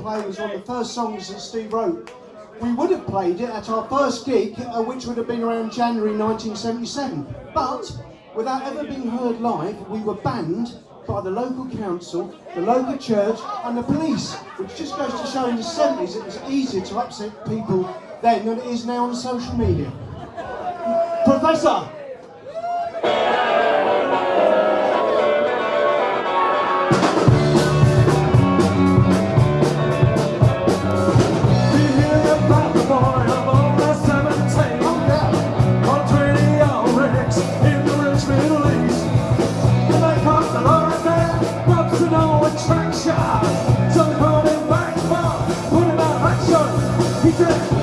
play was one of the first songs that Steve wrote. We would have played it at our first gig, uh, which would have been around January 1977. But without ever being heard live, we were banned by the local council, the local church, and the police, which just goes to show in the 70s it was easier to upset people then than it is now on social media. Professor! Just